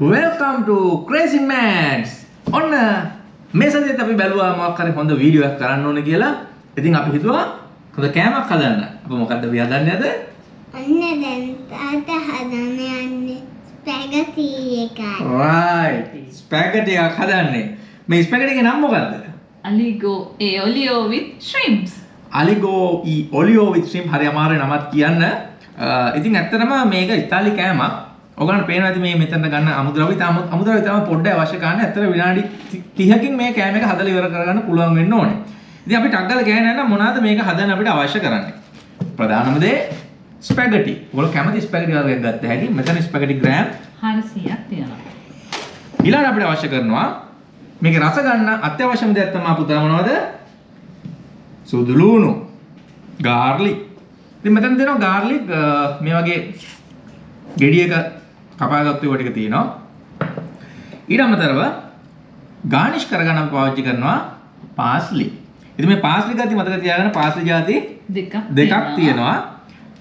Welcome to Crazy Mads. ඔන්න මේ සතියේත් අපි බැලුවා මොකක් හරි හොඳ වීඩියෝ එකක් කරන්න ඕනේ කියලා. ඉතින් අපි හිතුවා හොඳ කෑමක් හදන්න. අපි මොකද්ද අපි හදන්නේ අද? අන්න දැන් තාත්තා හදන්න යන්නේ ස්පැගටි එකයි. right. ස්පැගටි එකක් හදන්නේ. මේ ස්පැගටි එකේ නම මොකද්ද? Aligo e olio with shrimps. අලිගෝ ඊ ඔලියෝ විත් ශ්‍රීම් හරි අමාරුයි නමත් කියන්න. අ, ඉතින් ඇත්තටම මේක ඉතාලි කෑමක්. ඔයගලන්ට පේනවා ඇති මේ මෙතන ගන්න අමුද්‍රව්‍ය තාම අමුද්‍රව්‍ය තාම පොඩ්ඩයි අවශ්‍ය කරන්නේ. ඇත්තට විනාඩි 30කින් මේ කෑම එක හදලා ඉවර කරගන්න පුළුවන් වෙන්න ඕනේ. ඉතින් අපි ටක් ගාලා ගෑන නම් මොනවද මේක හදන්න අපිට අවශ්‍ය කරන්නේ? ප්‍රධානම දේ ස්පැගටි. ඔයගොල්ලෝ කැමති ස්පැගටි වර්ගයක් ගත්ත හැකි. මෙතන ස්පැගටි ග්‍රෑම් 400ක් තියෙනවා. ඊළඟට අපිට අවශ්‍ය කරනවා මේක රස ගන්න අත්‍යවශ්‍යම දෙයක් තමයි පුතා මොනවද? සුදු ලුණු. ගාර්ලික්. ඉතින් මෙතන දෙනවා ගාර්ලික් මේ වගේ ගෙඩියක කපාගත්තු ටික තියෙනවා. ඊට අමතරව ගානිෂ් කරගන්න පාවිච්චි කරනවා පාස්ලි. ඉතින් මේ පාස්ලි ගති මතක තියාගන්න පාස්ලි ಜಾති දෙකක් දෙකක් තියෙනවා.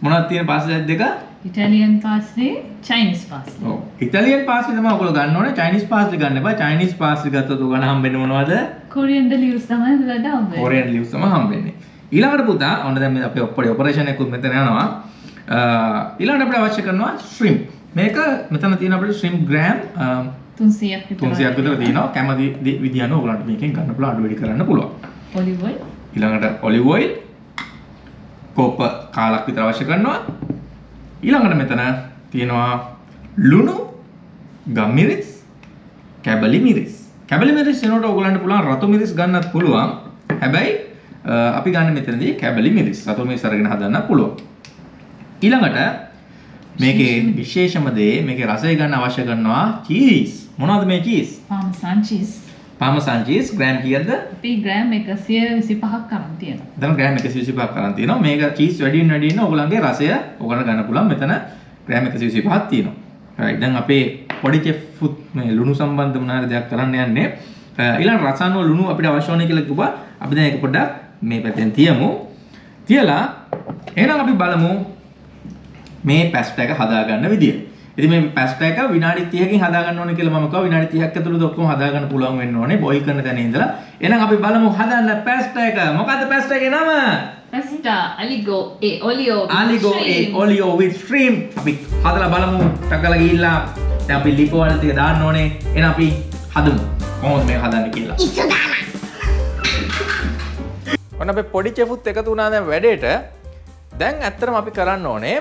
මොනවද තියෙන පාස්ලි ಜಾති දෙක? Italian parsley, Chinese parsley. ඔව්. ඉතාලියන් පාස්ලි තමයි ඔයගොල්ලෝ ගන්න ඕනේ. චයිනීස් පාස්ලි ගන්න එපා. චයිනීස් පාස්ලි ගත්තොත් ඔයගොල්ලෝ හම්බෙන්නේ මොනවද? Coriander leaves තමයි වැඩ හම්බෙන්නේ. කොරියන් ලිව්ස් තමයි හම්බෙන්නේ. ඊළඟට පුතා ඔන්න දැන් මේ අපේ ඔප්පඩේ ඔපරේෂන් එකකුත් මෙතන යනවා. ඊළඟට අපිට අවශ්‍ය කරනවා ශ්‍රිම්ප්. මේක මෙතන තියෙන අපිට ශ්‍රිම්ප් ග්‍රෑම් 300ක් විතර. 300ක් විතර තියෙනවා. කැමති දේ- විදිහ අනුව ඔයගලන්ට මේකෙන් ගන්න පුළුවන් අඩු වැඩි කරන්න පුළුවන්. Olive oil, ඊළඟට ඔලිව් ඔයිල් කෝප්ප කාලක් විතර අවශ්‍ය කරනවා. ඊළඟට මෙතන තියෙනවා ලුණු, ගම්මිරිස්, කැබලි මිරිස්. කැබලි මිරිස් එනකොට ඔයගලන්ට පුළුවන් රතු මිරිස් ගන්නත් පුළුවන්. හැබැයි අපි ගන්න මෙතනදී කැබලි මිරිස්. රතු මිරිස් අරගෙන හදන්න පුළුවන්. ඊළඟට මේකේ විශේෂම දේ මේකේ රසය ගන්න අවශ්‍ය කරනවා චීස්. මොනවද මේ cheese? parmesan cheese. Parmesan cheese gram කීයද? අපි ග්‍රෑම් 125ක් කරන් තියෙනවා. දැන් ග්‍රෑම් 125ක් කරන් තියෙනවා. මේක චීස් වැඩියෙන් වැඩියෙන් ඔයගලන්ගේ රසය ඔයගලන්ට ගන්න පුළුවන්. මෙතන ග්‍රෑම් 125ක් තියෙනවා. right දැන් අපේ පොඩි චෙෆ් මේ ලුණු සම්බන්ධ මොනාර දෙයක් කරන්න යන්නේ. අ, ඊළඟ රසායන ලුණු අපිට අවශ්‍ය ඕනේ කියලා කිව්වා. අපි දැන් ඒක පොඩ්ඩක් මේ පැත්තෙන් තියමු. තියලා එහෙනම් අපි බලමු මේ පැස්ටා එක හදාගන්න විදිය. ඉතින් මේ පැස්ටා එක විනාඩි 30කින් හදාගන්න ඕනේ කියලා මම කිව්වා විනාඩි 30ක් ඇතුළත ඔක්කොම හදාගන්න පුළුවන් වෙන්න ඕනේ බොයිල් කරන තැන ඉඳලා. එහෙනම් අපි බලමු හදන්න පැස්ටා එක. මොකද්ද පැස්ටා එකේ නම? E olio with Aligo e shrimps. olio with shrimp. අපි හදලා බලමු. ටකලා ගිහිල්ලා දැන් අපි ලිප වල ටික දාන්න ඕනේ. එහෙනම් අපි හදමු. කොහොමද මේක හදන්නේ කියලා. ඉස්සු දාලා. ඔන්න අපේ පොඩි චෙෆුත් එකතු වුණා දැන් වැඩේට. දැන් ඇත්තටම අපි කරන්න ඕනේ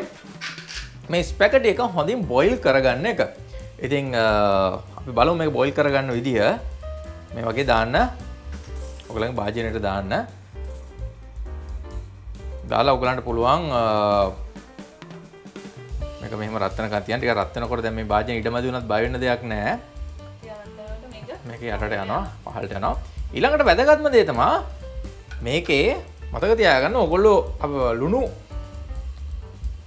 මේ ස්පැකටි එක හොඳින් බොයිල් කරගන්න එක. ඉතින් අ, අපි බලමු මේක බොයිල් කරගන්න විදිහ. මේ වගේ දාන්න. ඔයගලගේ භාජනයට දාන්න. දාලා ඔයගලන්ට පුළුවන් අ, මේක මෙහෙම රත් වෙනකන් තියන්න. ටික රත් වෙනකොට දැන් මේ භාජනය ඉඩමදි වුණත් බය වෙන්න දෙයක් නැහැ. මේක යටට යනවා පහළට යනවා ඊළඟට වැදගත්ම දේ තමා මේකේ මතක තියාගන්න ඔගොල්ලෝ අප ලුණු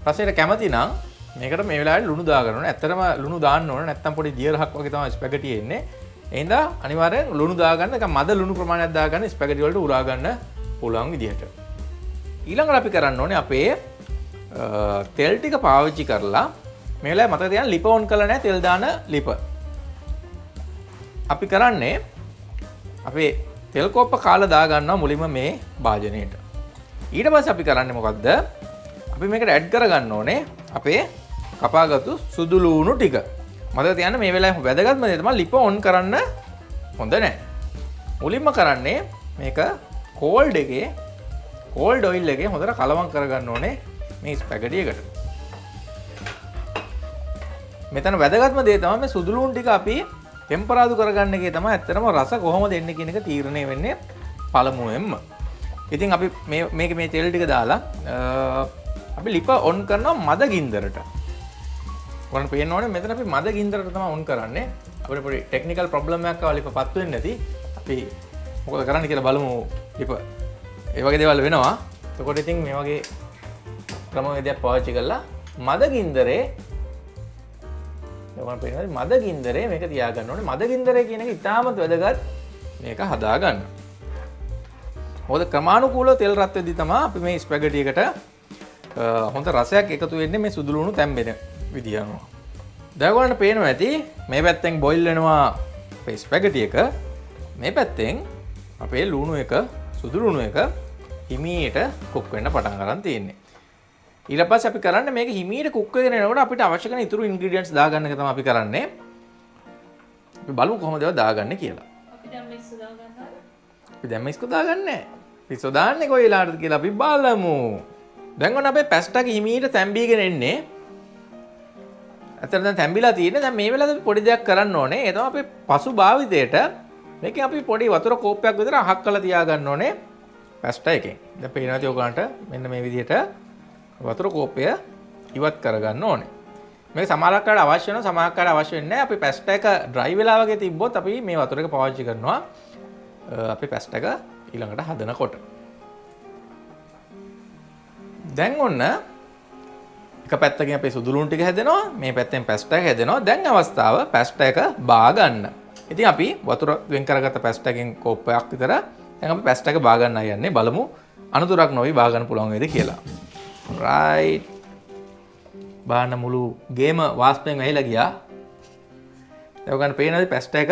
රසයට කැමති නම් මේකට මේ වෙලාවට ලුණු දාගන්න ඕනේ. ඇත්තටම ලුණු දාන්න ඕනේ. නැත්තම් පොඩි දියරහක් වගේ තමයි ස්පැගටි එන්නේ. ඒ හින්දා අනිවාර්යෙන් ලුණු දාගන්න. ඒක මද ලුණු ප්‍රමාණයක් දාගන්න ස්පැගටි වලට උරා ගන්න පුළුවන් විදිහට. ඊළඟට අපි කරන්න ඕනේ අපේ අ, තෙල් ටික පාවිච්චි කරලා මේ වෙලාවේ මතක තියාගන්න ලිප ඔන් කරලා නැහැ තෙල් දාන ලිප. අපි කරන්නේ අපේ තෙල් කොප්ප කාලා දාගන්නවා මුලින්ම මේ භාජනයට. ඊට පස්සේ අපි කරන්නේ මොකද්ද? අපි මේකට ඇඩ් කරගන්න ඕනේ අපේ කපාගත්තු සුදු ලූණු ටික. මතක තියාගන්න මේ වෙලාවේ වැදගත්ම දේ තමයි ලිප ඔන් කරන්න හොඳ නැහැ. මුලින්ම කරන්නේ මේක කෝල්ඩ් එකේ කෝල්ඩ් ඔයිල් එකේ හොඳට කලවම් කරගන්න ඕනේ මේ ස්පැගටි එකට. මෙතන වැදගත්ම දේ තමයි මේ සුදු ලූණු ටික අපි ටෙම්පරාදු කරගන්න එකේ තමයි ඇත්තටම රස කොහොමද එන්නේ කියන එක තීරණය වෙන්නේ පළමුවෙන්ම. ඉතින් අපි මේ මේක මේ තෙල් ටික දාලා අ, අපි ලිප ඔන් කරනවා මද ගින්දරට. ඔයාලට පේන්න ඕනේ මෙතන අපි මද ගින්දරට තමයි ඔන් කරන්නේ. අපිට පොඩි ටෙක්නිකල් ප්‍රොබ්ලම් එකක් ආවා ලිප පත් වෙන්නේ නැති. අපි මොකද කරන්න කියලා බලමු ලිප. ඒ වගේ දේවල් වෙනවා. එතකොට ඉතින් මේ වගේ ක්‍රමවේදයක් පාවිච්චි කරලා මද ගින්දරේ ඔයාලට පේනවා මද ගින්දරේ මේක තියාගන්න ඕනේ. මද ගින්දරේ කියන එක ඉතාමත් වැදගත් මේක හදාගන්න. මොකද ක්‍රමානුකූලව තෙල් රත් වෙද්දි තමයි අපි මේ ස්පැගටි එකට අ, හොඳ රසයක් එකතු වෙන්නේ මේ සුදු ලුණු තැම්බෙන විදිහ අනුව. දැගොලට පේනවා ඇති මේ පැත්තෙන් බොයිල් වෙනවා අපේ ස්පැගටිය එක. මේ පැත්තෙන් අපේ ලුණු එක සුදුලුණු එක හිමීට කුක් වෙන්න පටන් කරන්න තියෙන්නේ. ඊට පස්සේ අපි කරන්නේ මේක හිමීට කුක් වෙගෙන එනකොට අපිට අවශ්‍ය කරන ඉතුරු ඉන්ග්‍රීඩියන්ට්ස් දාගන්න එක තමයි අපි කරන්නේ. අපි බලමු කොහොමද ඒවා දාගන්නේ කියලා. අපි දැම්ම ඉස්කෝ දාගන්නේ. පිස්සෝ දාන්නේ කොයි වෙලාවටද කියලා අපි බලමු දැන් ඔන්න අපේ පැස්ටක් හිමීට තැම්බීගෙන එන්නේ. ඇත්තට දැන් තැම්බිලා තියෙන්නේ. දැන් මේ වෙලාවේ අපි පොඩි දෙයක් කරන්න ඕනේ. ඒ තමයි අපේ පසු භාවිතයට මේකෙන් අපි පොඩි වතුර කෝප්පයක් විතර අහක් කරලා තියාගන්න ඕනේ පැස්ටා එකෙන්. දැන් පේනවා තිය ඔයගලන්ට මෙන්න මේ විදිහට වතුර කෝප්පය ඉවත් කරගන්න ඕනේ. මේ සමහරක්කාට අවශ්‍ය වෙනවා සමහරක්කාට අවශ්‍ය වෙන්නේ නැහැ. අපි පැස්ටා එක ඩ්‍රයි වෙලා වගේ තිබ්බොත් අපි මේ වතුර එක පාවිච්චි කරනවා. අපි පැස්ටා එක ඊළඟට හදනකොට. දැන් ඔන්න එක පැත්තකින් අපේ සුදුලුන් ටික හැදෙනවා මේ පැත්තෙන් පැස්ටා එක හැදෙනවා දැන් අවස්ථාව පැස්ටා එක බා ගන්න. ඉතින් අපි වතුර වෙන් කරගත්ත පැස්ටා එකෙන් කෝප්පයක් විතර දැන් අපි පැස්ටා එක බා ගන්න යන්නේ බලමු අනුතුරක් නොවි බා ගන්න පුළුවන් වේද කියලා. රයිට්. බාන්න මුළු ගේම වාස්පයෙන් ඇහිලා ගියා. දැන් ඔයගොල්ලන් පේනවාද පැස්ටා එක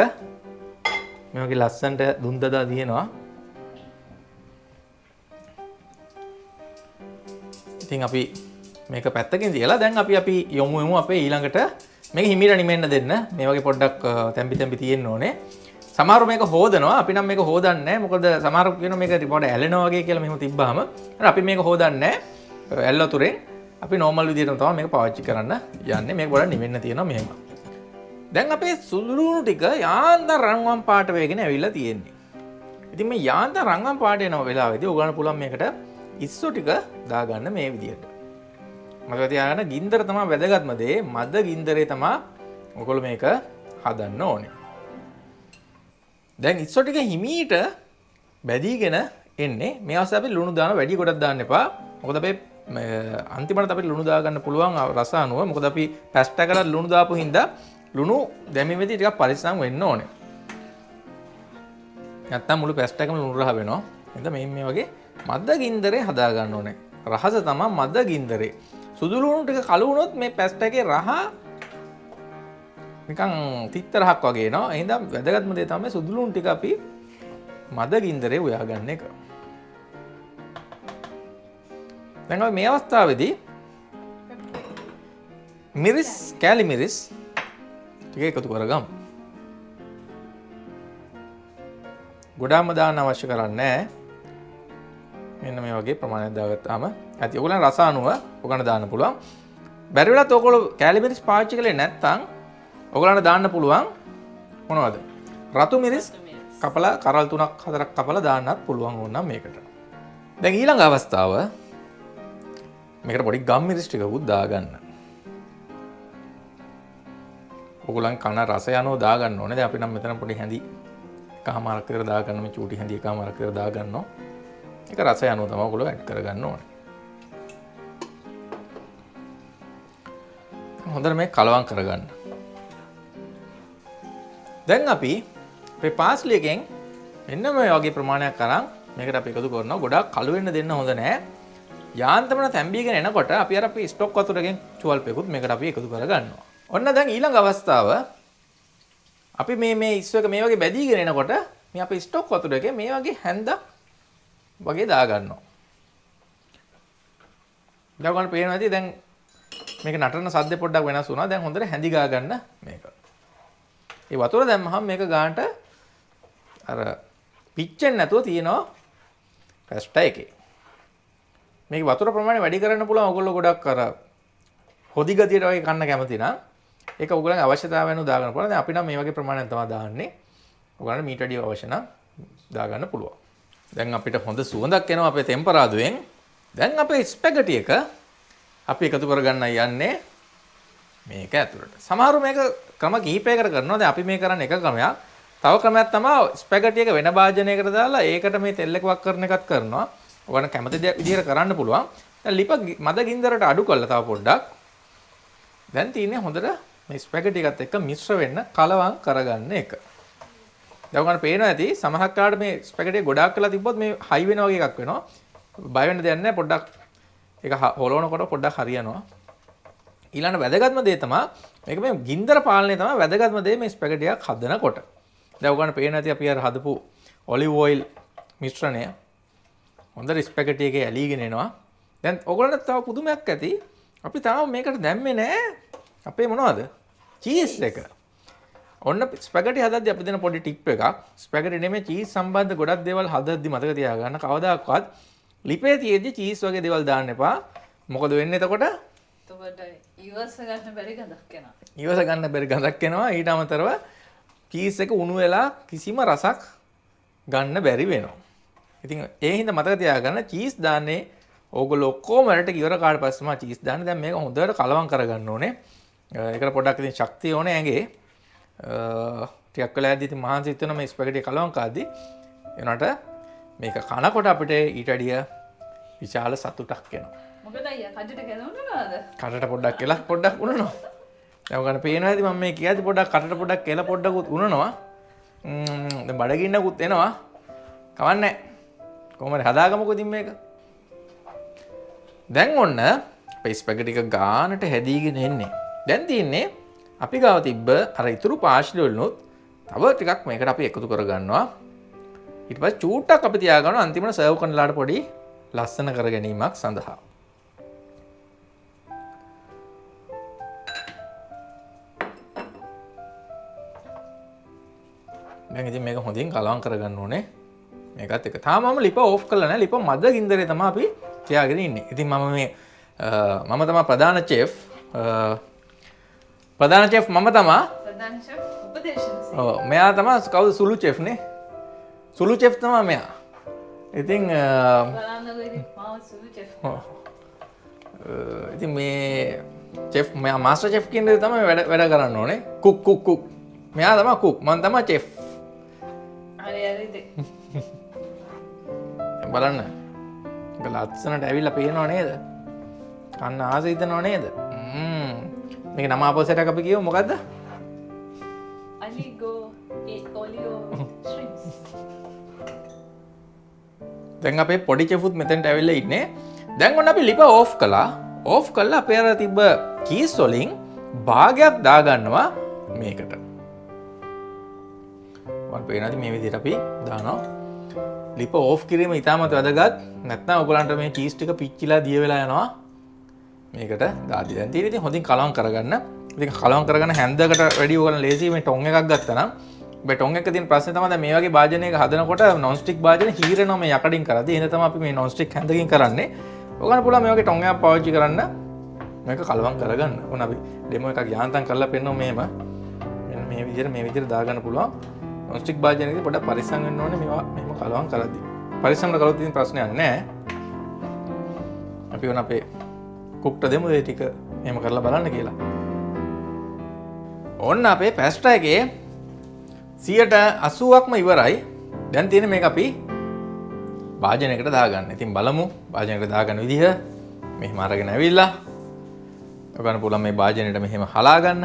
මේ වගේ ලස්සනට දුම් දදා දිනනවා. ඉතින් අපි මේක පැත්තකින් තියලා දැන් අපි අපි යොමු යමු අපේ ඊළඟට. මේක හිමිට නිමෙන්න දෙන්න. මේ වගේ පොඩ්ඩක් තැම්පි තැම්පි තියෙන්න ඕනේ. සමහරු මේක හොදනවා. අපි නම් මේක හොදන්නේ නැහැ. මොකද සමහරු කියන මේක පොඩ ඇලෙනවා වගේ කියලා මෙහෙම තිබ්බාම අපි මේක හොදන්නේ නැහැ. ඇල්ල තුරෙන් අපි නෝමල් විදිහටම තමයි මේක පාවිච්චි කරන්න යන්නේ. මේක පොඩ්ඩක් නිවෙන්න තියෙනවා මෙහෙම. දැන් අපේ සුළුණු ටික යාන්තම් රන්වන් පාට වේගෙන ඇවිල්ලා තියෙන්නේ. ඉතින් මේ යාන්තම් රන්වන් පාට එන වෙලාවෙදී ඔයගලන්ට පුළුවන් මේකට ඉස්සු ටික දාගන්න මේ විදිහට මතක තියාගන්න ගින්දර තමයි වැදගත්ම දේ මද ගින්දරේ තමයි ඔයගොල්ලෝ මේක හදන්න ඕනේ. දැන් ඉස්සු ටික හිමීට බැදීගෙන එන්නේ. මේ අවස්ථාවේ අපි ලුණු දාන වැඩි කොටක් දාන්න එපා. මොකද අපේ අන්තිමට අපිට ලුණු දාගන්න පුළුවන් රස අනුව. මොකද අපි පැස්ටා කරලා ලුණු දාපු හින්දා ලුණු දැමීමේදී ටිකක් පරිස්සම් වෙන්න ඕනේ. නැත්තම් මුළු පැස්ටා එකම ලුණු රහ වෙනවා. එහෙනම් මේ මේ වගේ මද ගින්දරේ හදාගන්න ඕනේ. රහස තමයි මද ගින්දරේ සුදුලුණු ටික කළු වුණොත් මේ පැස්ටා එකේ රහ නිකන් තිත්තරහක් වගේ නවා එහෙනම් වැදගත්ම දේ තමයි සුදුලුණු ටික අපි මද ගින්දරේ උයාගන්න එක. දැන් අපි මේ අවස්ථාවේදී මිරිස් කෑලි මිරිස් ටික එකතු කරගමු. ගොඩාම දාන්න අවශ්‍ය කරන්නේ මෙන්න මේ වගේ ප්‍රමාණයක් දාගත්තාම ඇති. ඔයගොල්ලන් රස අනුව ඔයගොල්ලන් දාන්න පුළුවන්. බැරි වෙලත් ඔයගොල්ලෝ කෑලි මිරිස් පාවිච්චි කළේ නැත්නම් ඔයගොල්ලන්ට දාන්න පුළුවන් මොනවද? රතු මිරිස් කපලා කරල් තුනක් හතරක් කපලා දාන්නත් පුළුවන් ඕනනම් මේකට. දැන් ඊළඟ අවස්ථාව මේකට පොඩි ගම් මිරිස් ටිකකුත් දාගන්න. ඔයගොල්ලන් කන රස යනෝ දාගන්න ඕනේ. දැන් අපි නම් මෙතන පොඩි හැඳි එකමාරක් විතර දාගන්න මේ චූටි හැඳි එකමාරක් විතර දාගන්නවා ඒක රසය අනුව තමයි ඔයගොල්ලෝ ඇඩ් කරගන්න ඕනේ. හොඳට මේ කලවම් කරගන්න. දැන් අපි අපේ පාස්ලි එකෙන් මෙන්න මේ වගේ ප්‍රමාණයක් අරන් මේකට අපි එකතු කරනවා. ගොඩාක් කළු වෙන්න දෙන්න හොඳ නැහැ යාන්තමන තැම්බීගෙන එනකොට අපි අර අපි ස්ටොක් වතුරකින් චුවල්පයකුත් මේකට අපි එකතු කරගන්නවා. ඔන්න දැන් ඊළඟ අවස්ථාව අපි මේ මේ ඉස්සු එක මේ වගේ බැදීගෙන එනකොට මේ අපේ ස්ටොක් වතුර එකේ මේ වගේ හැන්දක් වගේ දාගන්නවා. දැන් ඔයගොල්ලන්ට පේනවා ඇති දැන් මේක නටන සද්ද පොඩ්ඩක් වෙනස් වුණා. දැන් හොඳට හැඳි ගා ගන්න මේක. ඒ වතුර දැම්මහම මේක ගානට අර පිච්චෙන්නේ නැතුව තියෙනවා පැස්ටා එකේ. මේක වතුර ප්‍රමාණය වැඩි කරන්න පුළුවන් ඔයගොල්ලෝ ගොඩක් අර හොදි ගතියට වගේ කන්න කැමති නම් ඒක ඔයගොල්ලන්ගේ අවශ්‍යතාවය අනුව දාගන්න පුළුවන්. දැන් අපි නම් මේ වගේ ප්‍රමාණයක් තමයි දාන්නේ. ඔයගොල්ලන්ට මීට වැඩි අවශ්‍ය නම් දාගන්න පුළුවන්. දැන් අපිට හොඳ සුවඳක් එනවා අපේ ටෙම්පරාදුවෙන්. දැන් අපේ ස්පැගටි එක අපි එකතු කරගන්න යන්නේ මේක ඇතුළට. සමහරු මේක ක්‍රම කිහිපයකට කරනවා. දැන් අපි මේ කරන්නේ එක ක්‍රමයක්. තව ක්‍රමයක් තමයි ස්පැගටි එක වෙන භාජනයකට දාලා ඒකට මේ තෙල් එක වක් කරන එකත් කරනවා. ඔයගොල්ලන් කැමති දේ විදිහට කරන්න පුළුවන්. දැන් ලිප මද ගින්දරට අඩු කරලා තව පොඩ්ඩක්. දැන් තියෙන්නේ හොඳට මේ ස්පැගටි එකත් එක්ක මිශ්‍ර වෙන්න කලවම් කරගන්න එක. දැන් ඔයගොල්ලන් පේනවා ඇති සමහරක් කාට මේ ස්පැගටි ගොඩාක් කරලා තිබ්බොත් මේ හයි වෙන වගේ එකක් වෙනවා. බය වෙන්න දෙයක් නැහැ පොඩ්ඩක් ඒක හොලවනකොට පොඩ්ඩක් හරියනවා. ඊළඟ වැදගත්ම දේ තමයි මේක මේ ගින්දර පාලනය තමයි වැදගත්ම දේ මේ ස්පැගටියක් හදනකොට. දැන් ඔයගොල්ලන්ට පේන ඇති අපි අර හදපු ඔලිව් ඔයිල් මිශ්‍රණය හොඳට ස්පැගටි එකේ ඇලීගෙන එනවා. දැන් ඔයගොල්ලන්ට තව පුදුමයක් ඇති. අපි තාම මේකට දැම්මේ නෑ අපේ මොනවද? චීස් එක. ඔන්න ස්පැගටි හදද්දි අපි දෙන පොඩි ටිප් එකක්. ස්පැගටි නෙමෙයි චීස් සම්බන්ධ ගොඩක් දේවල් හදද්දි මතක තියාගන්න කවදාකවත් ලිපේ තියෙද්දි චීස් වගේ දේවල් දාන්න එපා. මොකද වෙන්නේ එතකොට? එතකොට ඉවස ගන්න බැරි ගඳක් එනවා. ඉවස ගන්න බැරි ගඳක් එනවා. ඊට අමතරව චීස් එක උණු වෙලා කිසිම රසක් ගන්න බැරි වෙනවා. ඉතින් ඒ හින්දා මතක තියාගන්න චීස් දාන්නේ ඕගොල්ලෝ ඔක්කොම වලට ඉවර කාට පස්සෙම චීස් දාන්න. දැන් මේක හොඳට කලවම් කරගන්න ඕනේ. ඒකට පොඩ්ඩක් ඉතින් ශක්තිය ඕනේ ඇඟේ. ටිකක් වෙලා ඇද්දි ඉතින් මහන්සි හිතෙනවා මේ ස්පැගටි කලවම් කාද්දි. එනකොට මේක කනකොට අපිට ඊට වැඩිය විශාල සතුටක් ගැලවුණාද? කටට පොඩ්ඩක් කියලා පොඩ්ඩක් උනනවා. ඔයගොල්ලෝ පේනවා ඇති මම මේ කියද්දි පොඩ්ඩක් කටට පොඩ්ඩක් කියලා පොඩ්ඩකුත් දැන් බඩගින්නකුත් එනවා. කවන්නේ කොහොමද හදාගමුකෝ ඉතින් මේක. දැන් ඔන්න අපේ ස්පැගටි එක ගානට හැදීගෙන එන්නේ. දැන් තියෙන්නේ අපි ගාව තිබ්බ අර ඉතුරු පාෂ්ලි වලිනුත් තව ටිකක් මේකට අපි එකතු කරගන්නවා. ඊට පස්සේ චූට්ටක් අපි තියාගන්නවා අන්තිමට සර්ව් කරනලාට පොඩි ලස්සන කර ගැනීමක් සඳහා. දැන් ඉතින් මේක හොඳින් කලවම් කරගන්න ඕනේ. මේකත් එක. තාම මම ලිප ඕෆ් කරලා නැහැ. ලිප මද ගින්දරේ තමයි අපි තියාගෙන ඉන්නේ. ඉතින් මම මේ අ, මම තමයි ප්‍රධාන චෙෆ්. ප්‍රධාන චෙෆ් මම ඔව් මෙයා තමයි කවුද සුළු චෙෆ් නේ? සුළු චෙෆ් තමයි මෙයා. ඉතින් ඉතින් මේ චෙෆ් මෙයා මාස්ටර් චෙෆ් කියන දේ තමයි වැඩ වැඩ කරන්න ඕනේ. Cook cook cook. මෙයා තමයි කුක්. මම තමයි චෙෆ්. බලන්න ලත්සනට ඇවිල්ලා පේනවා නේද කන්න ආස හිතනවා නේද. මේක නම අපසට අපි කියව මොකක්ද අලිගෝ ඒ ඔලියෝ ශ්‍රිම්ස්. දැන් අපේ පොඩි චෙෆුත් මෙතැන්ට ඇවිල්ල ඉන්නේ. දැන් ඔන්න අපි ලිප ඕෆ් කලා ඕෆ් කල්ලා අපේර තිබ්බ කීස් වලින් භාගයක් දාගන්නවා මේකට. පේනති මේ විදිහට අපි දානවා. ලිප ඕෆ් කිරීම ඉතාමත් වැදගත්. නැත්නම් ඔයගලන්ට මේ චීස් ටික පිච්චිලා දිය වෙලා යනවා මේකට දාදි දැන් තියෙන ඉතින් හොඳින් කලවම් කරගන්න. ඉතින් කලවම් කරගන්න හැන්දකට වැඩි ඔයගලන් ලේසි මේ ටොං එකක් ගත්තා නම් මේ ටොං එක තියෙන ප්‍රශ්නේ තමයි දැන් මේ වගේ භාජනයක හදනකොට non stick භාජන හීරෙනවා මේ යකඩින් කරද්දී එහෙනම් තමයි අපි මේ non stick හැන්දකින් කරන්නේ. ඔයගලන් පුළුවන් මේ වගේ ටොං එකක් පාවිච්චි කරන්න. මේක කලවම් කරගන්න. ඕන අපි ඩෙමෝ එකක් යාන්තම් කරලා පෙන්නනවා මෙහෙම මෙන්න මේ විදිහට මේ විදිහට දාගන්න පුළුවන්. නොස්ටික් භාජනයකදී පොඩ්ඩක් පරිස්සම් වෙන්න ඕනේ. මේවා මෙහෙම කලවම් කරද්දී. පරිස්සම්ට කළොත් ඉතින් ප්‍රශ්නයක් නැහැ. අපි වුණ අපේ කුක්ට දෙමු ඒ ටික එහෙම කරලා බලන්න කියලා. ඔන්න අපේ පැස්ටා එකේ 80%ක්ම ඉවරයි. දැන් තියෙන මේක අපි භාජනයකට දාගන්න. ඉතින් බලමු භාජනයකට දාගන්න විදිහ. මෙහෙම අරගෙන ඇවිල්ලා ඔයගොල්ලන් පුළුවන් මේ භාජනයට මෙහෙම හලා ගන්න.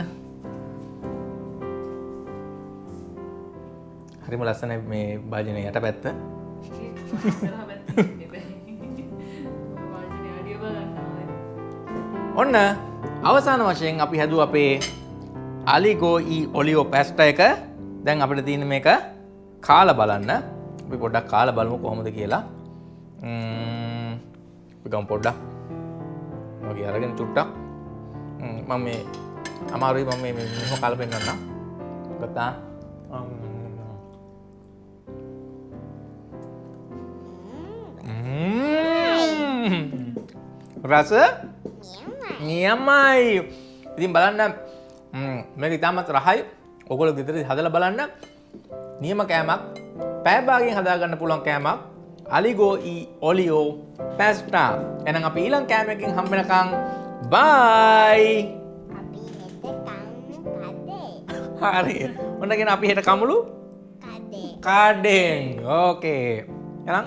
හරිම ලස්සනයි මේ භාජනය යට පැත්ත. ඔන්න අවසාන වශයෙන් අපි හැදුව අපේ අලිගෝයි ඔලියෝ පැස්ට එක. දැන් අපිට තියෙන මේක කාල බලන්න. අපි පොඩ්ඩක් කාල බලමු කොහොමද කියලා. ම්ම්, අපි ගමු පොඩ්ඩක්. වගේ අරගෙන චුට්ටක්. ම්ම්, මම මේ අමාරුයි මම මේ මෙහෙම කාල පෙන්නන්නම් ගත්තා. ම්ම්. රස? නියමයි. ඉතින් බලන්න ම්, මේක ඉතාමත් රහයි. ඔගොල ගෙදර හදල බලන්න. නියම කෑමක් පෑබාගෙන් හදාගන්න පුළුවන් කෑමක්. අලිගෝ ඔලියෝ පැස්ටා එනම් අප ඊලං කෑමකින් හම්බෙනකං බයි. හරි. ඔන්නගෙන අපි හෙට කමුළු කඩේ. කාඩෙන්. ඕකේ. එනම්